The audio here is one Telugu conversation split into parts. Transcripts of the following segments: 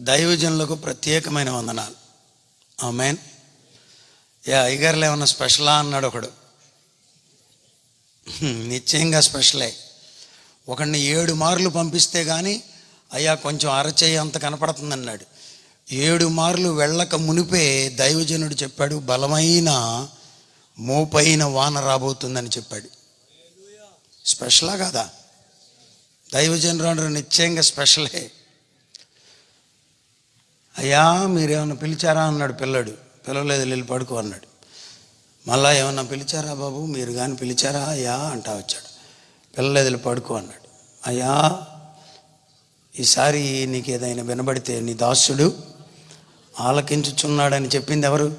దైవజనులకు ప్రత్యేకమైన వందనాలు. ఆమెన్. యా అయ్యగారులు ఏమన్నా స్పెషలా అన్నాడు ఒకడు. నిశ్చయంగా స్పెషలే. ఒకడిని ఏడు మార్లు పంపిస్తే కానీ అయ్యా కొంచెం అరచేయి అంత కనపడుతుంది అన్నాడు ఏడు మార్లు వెళ్ళక మునిపే దైవజనుడు చెప్పాడు బలమైన మోపైన వాన రాబోతుందని చెప్పాడు. స్పెషలా కాదా? దైవజనుడు నిశ్చయంగా స్పెషలే. అయ్యా మీరేమన్నా పిలిచారా అన్నాడు పిల్లడు. పిలవలేదు వెళ్ళి పడుకో అన్నాడు. మళ్ళా ఏమన్నా పిలిచారా బాబు? మీరు కానీ పిలిచారా? అయ్యా అంటా వచ్చాడు. పిల్లలేదు వెళ్ళి పడుకో అన్నాడు. అయ్యా ఈసారి నీకు ఏదైనా వినబడితే నీ దాసుడు ఆలకించుచున్నాడని చెప్పింది ఎవరు?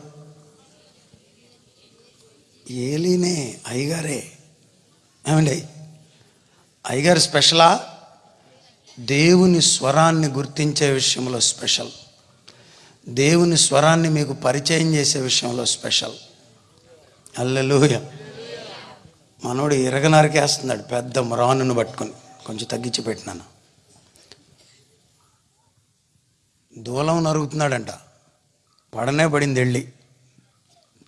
ఏలీనే అయ్యగారే. ఏమండి? అయ్యగారు స్పెషలా? దేవుని స్వరాన్ని గుర్తించే విషయంలో స్పెషల్. దేవుని స్వరాన్ని మీకు పరిచయం చేసే విషయంలో స్పెషల్. అల్లెలుయ మనోడు ఇరగనరకేస్తున్నాడు పెద్ద మ్రానును పట్టుకొని. కొంచెం తగ్గించి పెట్టినాను. దూలం నరుగుతున్నాడంట. పడనే పడింది వెళ్ళి.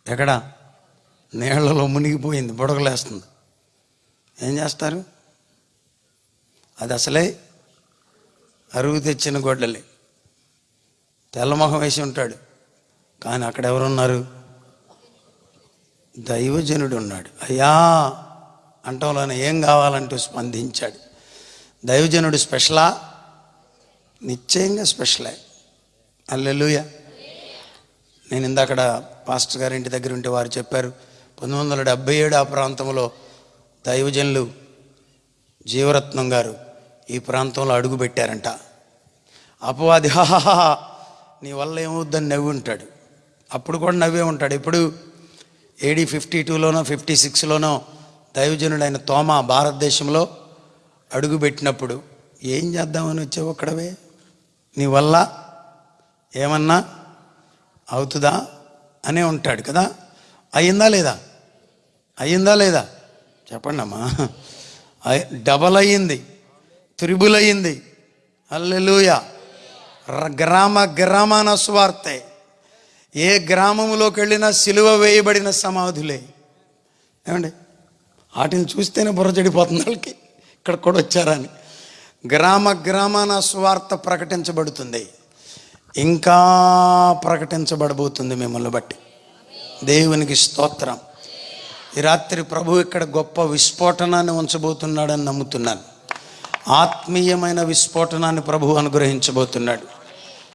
ఎక్కడ? నీళ్ళలో మునిగిపోయింది బుడగలేస్తుంది. ఏం చేస్తారు? అది అసలే అరుగు తెచ్చిన గొడ్డలే. తెల్లమొహం వేసి ఉంటాడు. కానీ అక్కడ ఎవరున్నారు? దైవజనుడు ఉన్నాడు అయ్యా! అంటంలోనే ఏం కావాలంటూ స్పందించాడు. దైవజనుడు స్పెషలా? నిశ్చయంగా స్పెషలే. అల్లెలుయ నేను ఇందాకడ పాస్టర్ గారి ఇంటి దగ్గర ఉంటే వారు చెప్పారు పంతొమ్మిది వందల డెబ్బై ఏడు ఆ ప్రాంతంలో దైవజనులు జీవరత్నం గారు ఈ ప్రాంతంలో అడుగు పెట్టారంట అపవాది హాహాహా నీ వల్ల ఏమవుద్దని నవ్వి ఉంటాడు. అప్పుడు కూడా నవ్వే ఉంటాడు. ఇప్పుడు ఏడీ ఫిఫ్టీ టూలోనో ఫిఫ్టీ సిక్స్లోనో దైవజనుడైన తోమ భారతదేశంలో అడుగుపెట్టినప్పుడు ఏం చేద్దామని వచ్చావు అక్కడవే? నీ వల్ల ఏమన్నా అవుతుందా? అనే ఉంటాడు కదా. అయ్యిందా లేదా? అయ్యిందా లేదా? చెప్పండి అమ్మా. డబల్ అయ్యింది. త్రిబుల్ అయ్యింది. అల్లెలుయా గ్రామ గ్రామాన స్వార్థే ఏ గ్రామంలోకి వెళ్ళినా సిలువ వేయబడిన సమాధులే. ఏమండి? వాటిని చూస్తేనే బుర్ర చెడిపోతుంది వాళ్ళకి. ఇక్కడ కూడా వచ్చారని. గ్రామ గ్రామాన స్వార్థ ప్రకటించబడుతుంది. ఇంకా ప్రకటించబడబోతుంది మిమ్మల్ని బట్టి. దేవునికి స్తోత్రం. ఈ రాత్రి ప్రభు ఇక్కడ గొప్ప విస్ఫోటనాన్ని ఉంచబోతున్నాడని నమ్ముతున్నాను. ఆత్మీయమైన విస్ఫోటనాన్ని ప్రభు అనుగ్రహించబోతున్నాడు.